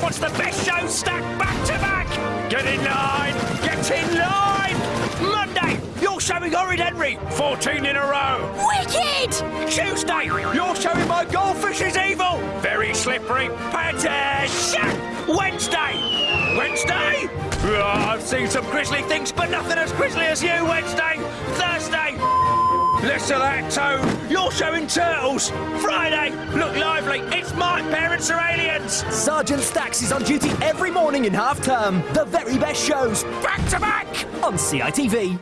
It's half term. Sergeant Stacks wants the best show stacked back to back. Get in line. Get in line. Monday, you're showing Horrid Henry. 14 in a row. Wicked! Tuesday, you're showing my goldfish is evil. Very slippery. Attention. Wednesday. Wednesday? Oh, I've seen some grisly things, but nothing as grisly as you, Wednesday. Thursday. Less of that, Toad. You're showing turtles. Friday. It's my parents are aliens. Sergeant Stacks is on duty every morning in half term. The very best shows Back to back. on CITV.